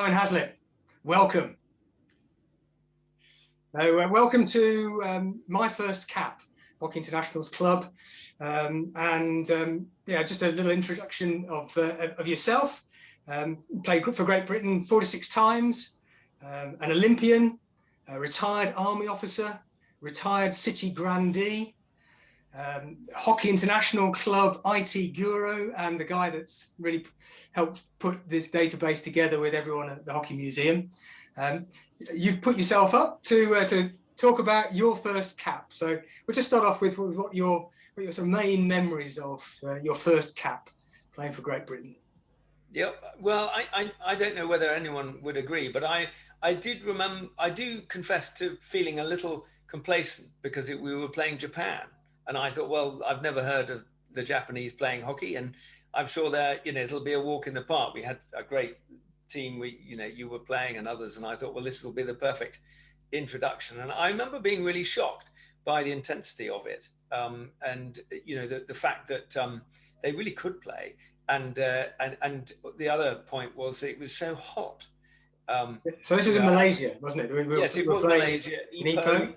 Owen Haslett, welcome. So, uh, welcome to um, my first cap, Hockey Internationals Club. Um, and um, yeah, just a little introduction of, uh, of yourself. Um, played for Great Britain 46 times, um, an Olympian, a retired army officer, retired city grandee, um, Hockey International Club IT guru, and the guy that's really helped put this database together with everyone at the Hockey Museum. Um, you've put yourself up to uh, to talk about your first cap. So we'll just start off with, what your what your main memories of uh, your first cap playing for Great Britain. Yeah, well, I, I, I don't know whether anyone would agree, but I I did remember I do confess to feeling a little complacent because it, we were playing Japan, and I thought, well, I've never heard of the Japanese playing hockey, and I'm sure that you know it'll be a walk in the park. We had a great team we you know you were playing and others and i thought well this will be the perfect introduction and i remember being really shocked by the intensity of it um, and you know the, the fact that um, they really could play and uh, and and the other point was it was so hot um, so this was in Malaysia, wasn't it? We, we, yes, it was Malaysia. Ipoh,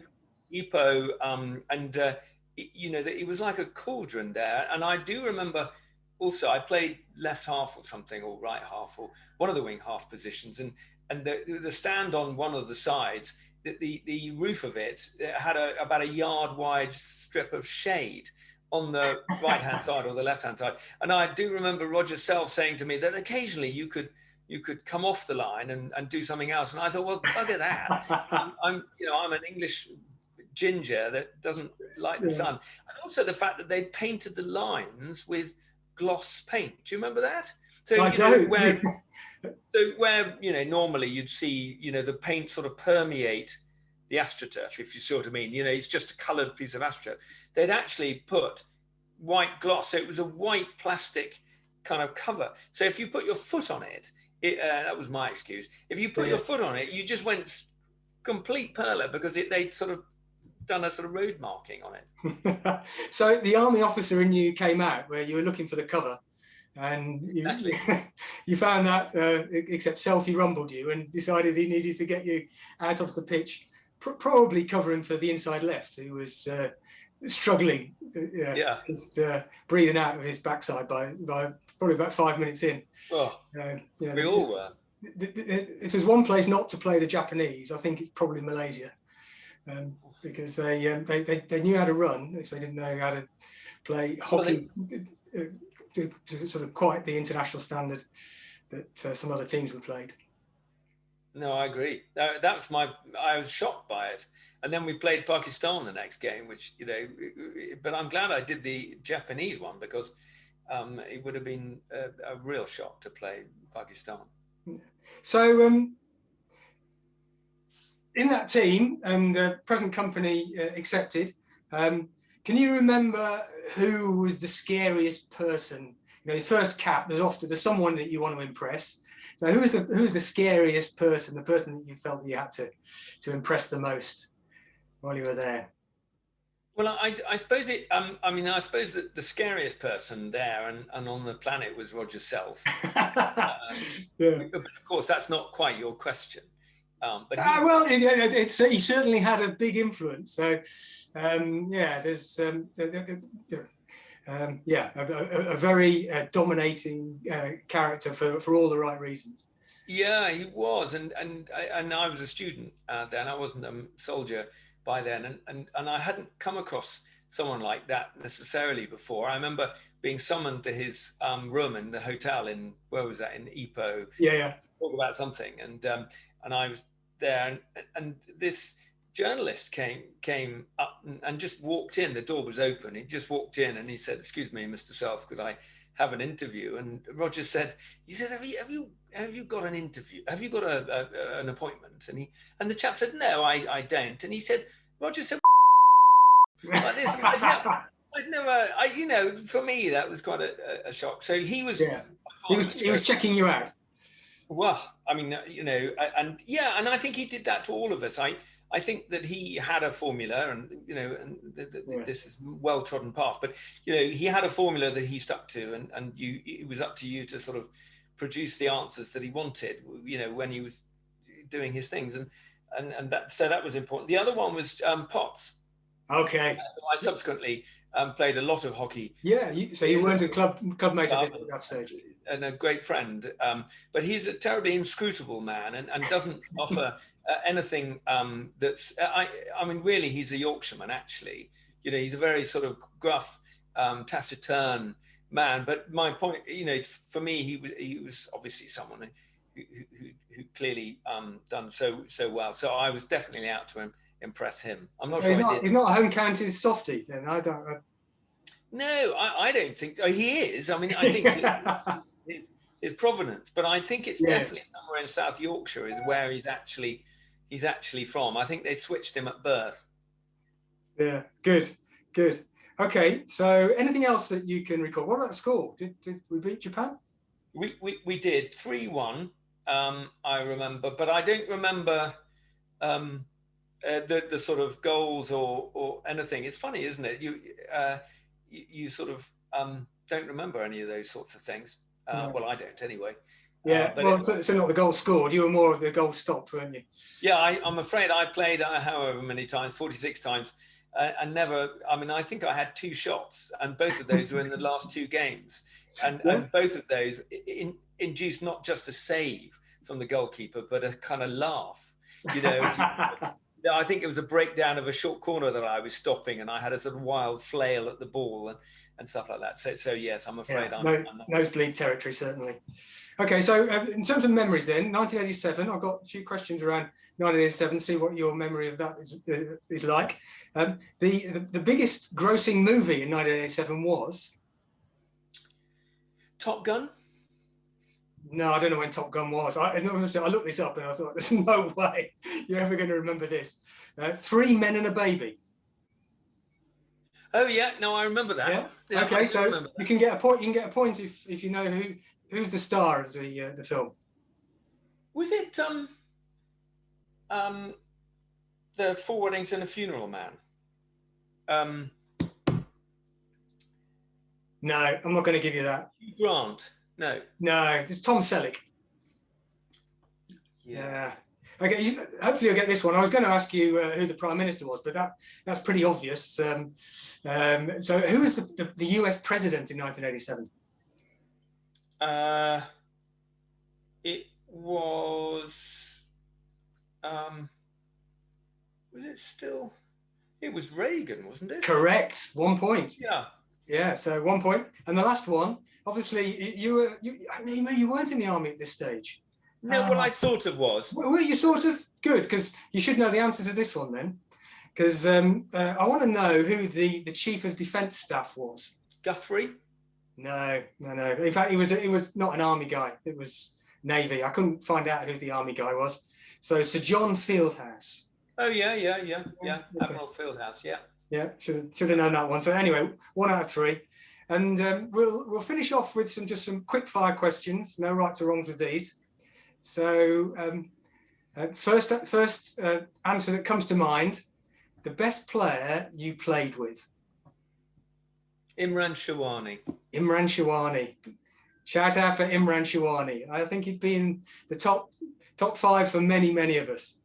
Ipoh, um, and uh, you know, that it was like a cauldron there. And I do remember also I played left half or something, or right half, or one of the wing half positions, and and the the stand on one of the sides, the the, the roof of it had a, about a yard wide strip of shade on the right hand side or the left hand side, and I do remember Roger Self saying to me that occasionally you could you could come off the line and, and do something else. And I thought, well, look at that. I'm, I'm, you know, I'm an English ginger that doesn't like the yeah. sun. And also the fact that they painted the lines with gloss paint. Do you remember that? So I you know where so where you know normally you'd see you know the paint sort of permeate the astroturf, if you see what I mean. You know, it's just a coloured piece of astroturf. They'd actually put white gloss, so it was a white plastic kind of cover. So if you put your foot on it, it uh, that was my excuse. If you put yeah. your foot on it, you just went complete perler because it they sort of done a sort of road marking on it. so the army officer in you came out where you were looking for the cover and you, exactly. you found that uh, except selfie rumbled you and decided he needed to get you out of the pitch pr probably covering for the inside left who was uh, struggling uh, yeah. just uh, breathing out of his backside by by probably about five minutes in. Oh, uh, know, we all were. if there's one place not to play the Japanese, I think it's probably Malaysia um, because they, um, they, they they knew how to run, so they didn't know how to play hockey well, they... to, to, sort of quite the international standard that uh, some other teams were played. No, I agree. That, that was my. I was shocked by it, and then we played Pakistan the next game, which you know. But I'm glad I did the Japanese one because um, it would have been a, a, real shock to play Pakistan. So um, in that team and uh, present company uh, accepted, um, can you remember who was the scariest person? You know, the first cap, there's often there's someone that you want to impress. So who's the who's the scariest person, the person that you felt that you had to to impress the most while you were there? Well, I, I suppose it. Um, I mean, I suppose that the scariest person there and, and on the planet was Roger Self. uh, yeah. But of course, that's not quite your question. Um, but he, uh, well, it, it, it's, he certainly had a big influence. So, um, yeah, there's um, um yeah, a, a, a very uh, dominating uh, character for, for all the right reasons. Yeah, he was, and and I, and I was a student uh, then. I wasn't a soldier by then, and and and I hadn't come across someone like that necessarily before. I remember being summoned to his um, room in the hotel in where was that in Ipoh? Yeah, yeah. talk about something, and um, and I was there, and, and this journalist came came up and, and, just walked in. The door was open. He just walked in and he said, "Excuse me, Mr. Self, could I have an interview?" And Roger said, "He said, have you have you have you got an interview? Have you got a, a an appointment?" And he and the chap said, "No, I I don't." And he said, Roger said, like this. I'd never, I'd never I, you know, for me that was quite a, a shock. So he was. Yeah. He was, he was checking you out. Well, I mean, uh, you know, and yeah, and I think he did that to all of us. I, I think that he had a formula, and you know, and yeah. this is well trodden path. But you know, he had a formula that he stuck to, and and you, it was up to you to sort of produce the answers that he wanted. You know, when he was doing his things, and and and that so that was important. The other one was um, Potts. Okay. I subsequently um, played a lot of hockey. Yeah, you, so you weren't a club club mate at that stage. And a great friend, um, but he's a terribly inscrutable man and, and doesn't offer uh, anything um, that's. Uh, I I mean, really, he's a Yorkshireman. Actually, you know, he's a very sort of gruff, um, taciturn man. But my point, you know, for me, he was he was obviously someone who who, who clearly um, done so so well. So I was definitely out to him impress him. I'm not so sure. He's not, not a home counties softy then. I don't. I... No, I, I, don't think oh, he is. I mean, I think his, his provenance, but I think it's yeah. definitely somewhere in South Yorkshire is where he's actually he's actually from. I think they switched him at birth. Yeah, good, good. Okay, so anything else that you can recall? What about score? Did, did we beat Japan? We, we, we did 3 1, um, I remember, but I don't remember um, uh, the the sort of goals or or anything. It's funny, isn't it? You uh, you, you, sort of um, don't remember any of those sorts of things. Uh, no. Well, I don't anyway. Yeah, uh, but well, so, so, not the goal scored. You were more of the goal stopped, weren't you? Yeah, I, am afraid I played uh, however many times, 46 times, uh, and never. I mean, I think I had two shots, and both of those were in the last two games, and, yeah. and both of those in, induced not just a save from the goalkeeper, but a kind of laugh. You know, No, I think it was a breakdown of a short corner that I was stopping, and I had a sort of wild flail at the ball and, and stuff like that. So, so yes, I'm afraid yeah, I'm, no, I'm nosebleed territory certainly. Okay, so uh, in terms of memories, then 1987, I've got a few questions around 1987. See what your memory of that is uh, is like. Um, the, the the biggest grossing movie in 1987 was Top Gun. No, I don't know when Top Gun was. I, I looked this up and I thought, there's no way you're ever going to remember this. Uh, three Men and a Baby. Oh yeah, no, I remember that. Yeah. yeah okay, so you can get a point. You can get a point if if you know who who's the star of the uh, the film. Was it um um the Four Weddings and a Funeral Man? Um. No, I'm not going to give you that. Grant. No. No, it's Tom Selleck. Yeah. Okay, you, hopefully you'll get this one. I was going to ask you uh, who the Prime Minister was, but that that's pretty obvious. Um, um, so who was the, the, the, US President in 1987? Uh, it was, um, was it still, it was Reagan, wasn't it? Correct, one point. Yeah. Yeah, so one point. And the last one, obviously you were you, I mean, you weren't in the army at this stage. No, well, I sort of was. Well, you sort of good because you should know the answer to this one then, because um, uh, I want to know who the the chief of defence staff was. Guthrie. No, no, no. In fact, he was he was not an army guy. It was navy. I couldn't find out who the army guy was. So Sir John Fieldhouse. Oh yeah, yeah, yeah, yeah. Okay. Admiral Fieldhouse. Yeah. Yeah, should should have known that one. So anyway, one out of three. And um, we'll, we'll finish off with some just some quick fire questions, no rights or wrongs with these. So um, uh, first, first uh, answer that comes to mind, the best player you played with? Imran Sherwani. Imran Sherwani. Shout out for Imran Sherwani. I think he'd been the top top five for many, many of us.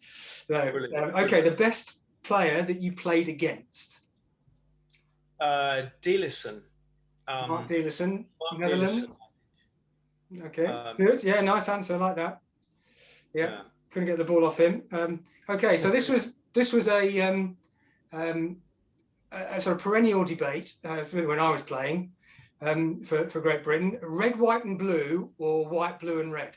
So, um, okay, the best player that you played against? Uh, Delissen. Um, Marc Delissen, Netherlands. Okay, um, good. Yeah, nice answer. I like that. Yeah, yeah, couldn't get the ball off him. Um, okay, so this was this was a, um, um, a, sort of perennial debate uh, when I was playing um, for for Great Britain: red, white, and blue, or white, blue, and red.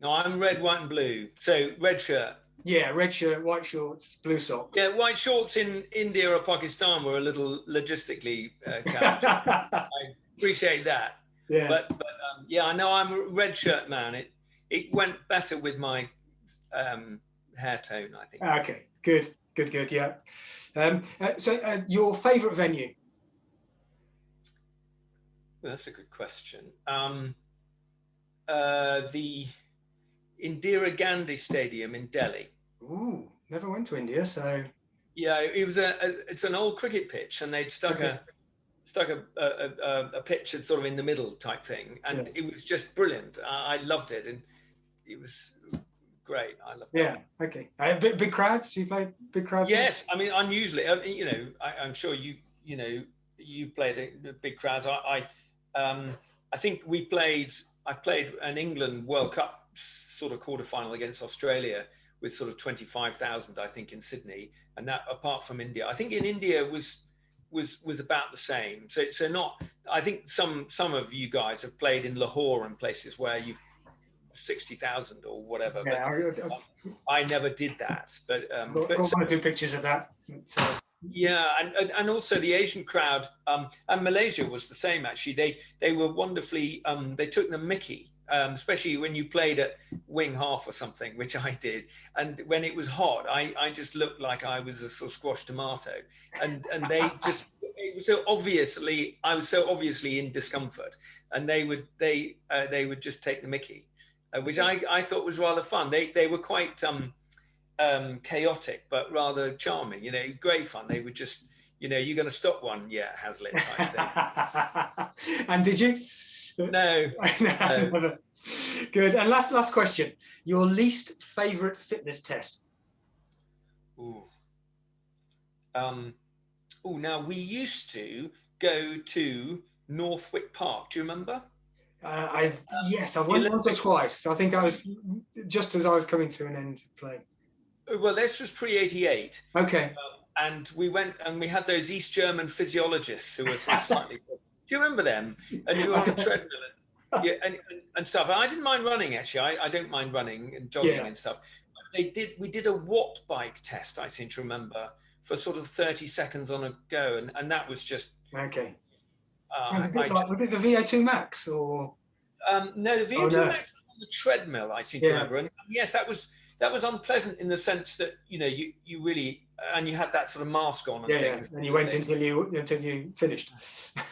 No, I'm red, white, and blue. So red shirt. Yeah, red shirt, white shorts, blue socks. Yeah, white shorts in India or Pakistan were a little logistically uh, challenging. I appreciate that. Yeah. But, but um, yeah, I know I'm a red shirt man. It it went better with my um, hair tone, I think. Okay, good, good, good. Yeah. Um, uh, so, uh, your favourite venue? Well, that's a good question. Um, uh, the Indira Gandhi Stadium in Delhi. Ooh, never went to India, so. Yeah, it was a, a it's an old cricket pitch, and they'd stuck okay. stuck a, a, a, pitch sort of in the middle type thing, and yeah. it was just brilliant. I, I, loved it, and it was great. I loved yeah. it. Yeah. Okay. Uh, big, big crowds. You play big crowds. Yes. I mean, unusually, you know, I, am sure you, you know, you played a, big crowds. I, I, um, I think we played. I played an England World Cup sort of quarterfinal against Australia with sort of 25,000, I think, in Sydney. And that, apart from India, I think in India was was was about the same. So so not. I think some some of you guys have played in Lahore and places where you've sixty thousand or whatever. Yeah, but I, I, never did that. But um, got, but so, or pictures of that. Uh, yeah, and, and also the Asian crowd um, and Malaysia was the same actually. They they were wonderfully. Um, they took the Mickey um, especially when you played at wing half or something, which I did. And when it was hot, I, I just looked like I was a sort of squashed tomato. And and they just it was so obviously I was so obviously in discomfort, and they would they uh, they would just take the Mickey, uh, which I, I thought was rather fun. They they were quite um, um, chaotic but rather charming. You know, great fun. They would just you know you're going to stop one, yeah, Hazlitt type thing. and did you? No. no. Good. And last last question. Your least favorite fitness test? Ooh. Um, oh, now we used to go to Northwick Park. Do you remember? Uh, I've yes, I went once or twice. I think I was just as I was coming to an end of playing. Uh, well, this was pre eighty eight. Okay. Um, and we went and we had those East German physiologists who were slightly do you remember them? And you were on the treadmill and, yeah, and, and, stuff. I didn't mind running actually. I, I don't mind running and jogging yeah. and stuff. But they did. We did a watt bike test. I seem to remember for sort of thirty seconds on a go, and and that was just okay. Uh, a bit like, was it the VO2 Max or? Um, no, the VO2 oh, no. Max was on the treadmill. I seem to remember, and yes, that was that was unpleasant in the sense that you know you you really and you had that sort of mask on and yeah, things. and you went until you until you finished.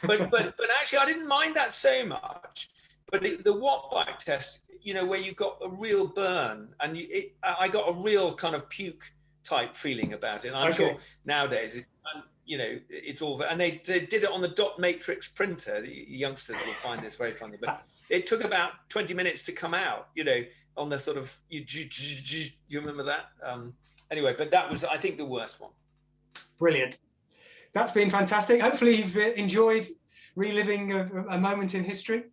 but but but actually, I didn't mind that so much. But the, the watt bike test, you know, where you got a real burn, and you, it, I got a real kind of puke type feeling about it. And I'm okay. sure nowadays, it, you know, it's all and they, they did it on the dot matrix printer. The youngsters will find this very funny, but it took about 20 minutes to come out. You know, on the sort of you, you remember that? Um, anyway, but that was, I think, the worst one. Brilliant. That's been fantastic. Hopefully, you've uh, enjoyed reliving a, a moment in history.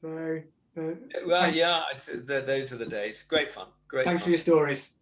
So, uh, well, yeah, those are the days. Great fun. Great. Thanks fun. for your stories.